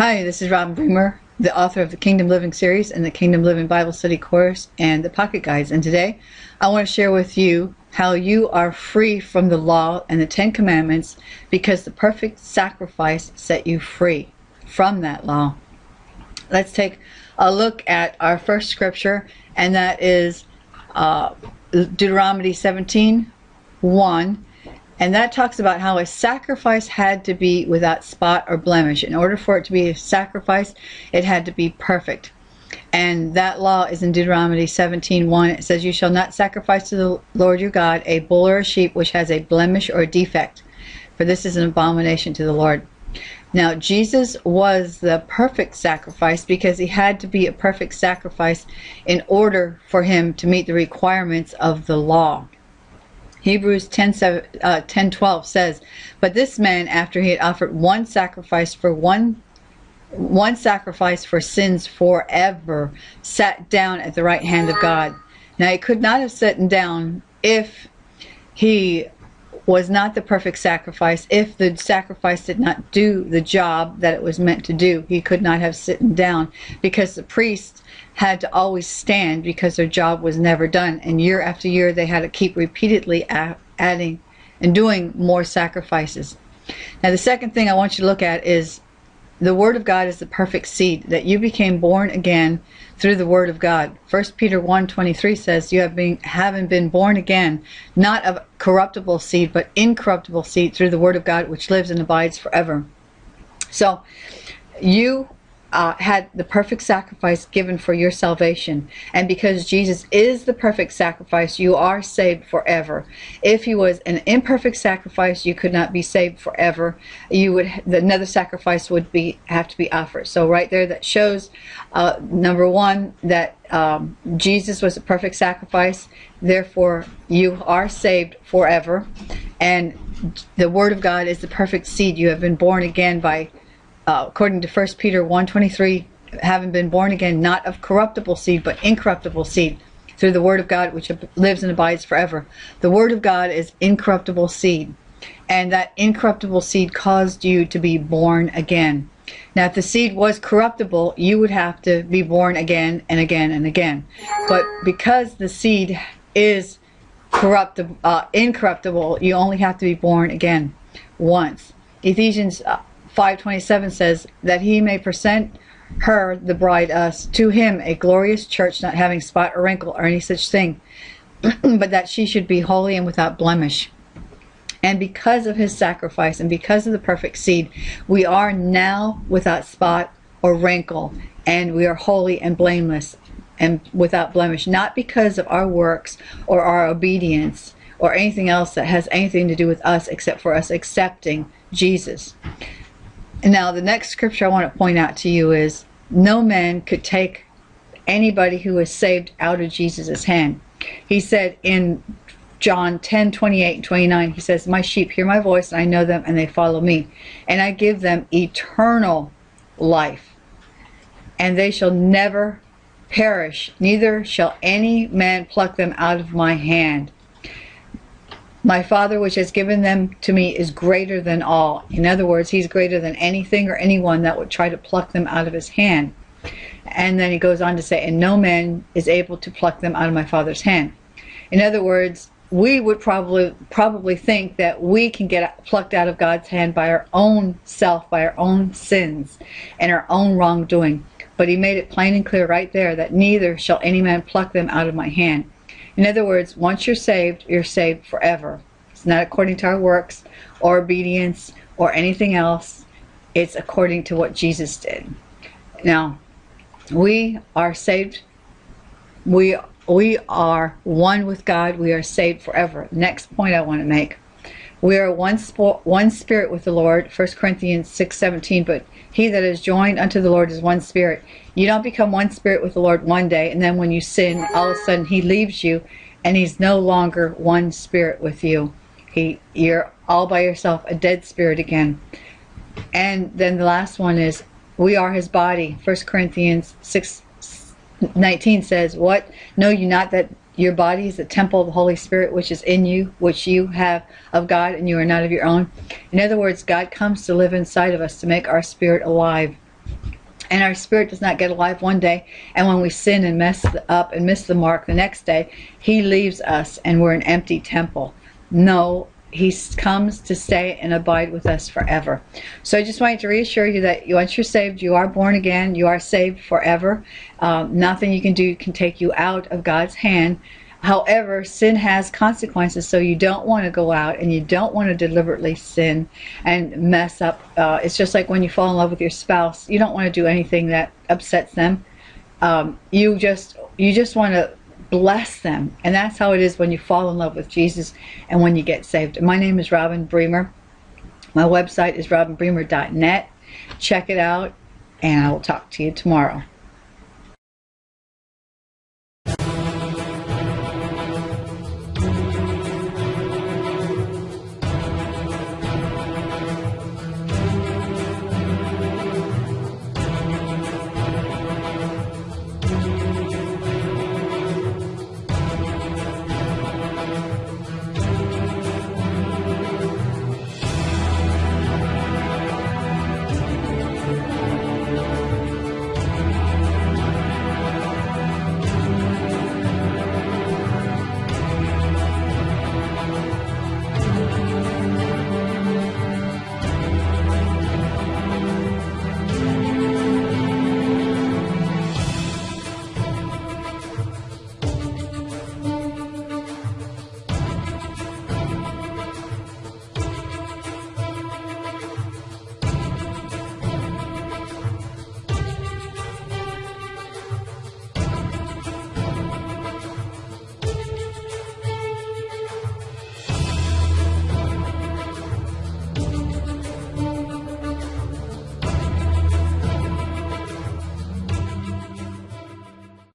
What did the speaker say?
Hi, this is Robin Bremer, the author of the Kingdom Living series and the Kingdom Living Bible Study course and the Pocket Guides. And today I want to share with you how you are free from the law and the Ten Commandments because the perfect sacrifice set you free from that law. Let's take a look at our first scripture, and that is uh, Deuteronomy 17 1 and that talks about how a sacrifice had to be without spot or blemish. In order for it to be a sacrifice, it had to be perfect. And that law is in Deuteronomy 17:1. It says, You shall not sacrifice to the Lord your God a bull or a sheep which has a blemish or a defect, for this is an abomination to the Lord. Now, Jesus was the perfect sacrifice because he had to be a perfect sacrifice in order for him to meet the requirements of the law. Hebrews 10, 7, uh, 10 12 says, But this man, after he had offered one sacrifice for one one sacrifice for sins forever, sat down at the right hand of God. Now he could not have sat down if he was not the perfect sacrifice. If the sacrifice did not do the job that it was meant to do, he could not have sitten down because the priest had to always stand because their job was never done. And year after year, they had to keep repeatedly adding and doing more sacrifices. Now, the second thing I want you to look at is the Word of God is the perfect seed, that you became born again through the Word of God. 1 Peter 1.23 says, You have been, having been born again, not of corruptible seed, but incorruptible seed through the Word of God, which lives and abides forever. So, you uh, had the perfect sacrifice given for your salvation. And because Jesus is the perfect sacrifice, you are saved forever. If he was an imperfect sacrifice, you could not be saved forever. You would another sacrifice would be have to be offered. So right there, that shows uh, number one that um, Jesus was a perfect sacrifice. Therefore, you are saved forever, and the Word of God is the perfect seed. You have been born again by uh, according to 1 Peter 1.23, having been born again, not of corruptible seed, but incorruptible seed, through the word of God, which lives and abides forever. The word of God is incorruptible seed. And that incorruptible seed caused you to be born again. Now, if the seed was corruptible, you would have to be born again and again and again. But because the seed is corruptible, uh, incorruptible, you only have to be born again once. Ephesians uh, 527 says that he may present her, the bride, us, to him a glorious church, not having spot or wrinkle or any such thing, but that she should be holy and without blemish. And because of his sacrifice and because of the perfect seed, we are now without spot or wrinkle, and we are holy and blameless and without blemish, not because of our works or our obedience or anything else that has anything to do with us except for us accepting Jesus. Now, the next scripture I want to point out to you is no man could take anybody who is saved out of Jesus' hand. He said in John 10, 28 and 29, he says, My sheep hear my voice, and I know them, and they follow me. And I give them eternal life, and they shall never perish, neither shall any man pluck them out of my hand. My Father which has given them to me is greater than all. In other words, he's greater than anything or anyone that would try to pluck them out of his hand. And then he goes on to say, and no man is able to pluck them out of my Father's hand. In other words, we would probably probably think that we can get plucked out of God's hand by our own self, by our own sins and our own wrongdoing. But he made it plain and clear right there that neither shall any man pluck them out of my hand. In other words, once you're saved, you're saved forever. It's not according to our works or obedience or anything else. It's according to what Jesus did. Now, we are saved. We we are one with God. We are saved forever. Next point I want to make. We are one, one spirit with the Lord, 1 Corinthians 6, 17, but he that is joined unto the Lord is one spirit. You don't become one spirit with the Lord one day, and then when you sin, all of a sudden he leaves you, and he's no longer one spirit with you. He, You're all by yourself, a dead spirit again. And then the last one is, we are his body. 1 Corinthians 6, 19 says, What? Know you not that your body is the temple of the Holy Spirit which is in you, which you have of God, and you are not of your own. In other words, God comes to live inside of us to make our spirit alive. and our spirit does not get alive one day and when we sin and mess up and miss the mark the next day he leaves us and we're an empty temple no he comes to stay and abide with us forever so i just wanted to reassure you that once you're saved you are born again you are saved forever um, nothing you can do can take you out of god's hand However, sin has consequences, so you don't want to go out and you don't want to deliberately sin and mess up. Uh, it's just like when you fall in love with your spouse, you don't want to do anything that upsets them. Um, you just you just want to bless them, and that's how it is when you fall in love with Jesus and when you get saved. My name is Robin Bremer. My website is robinbremer.net. Check it out, and I will talk to you tomorrow.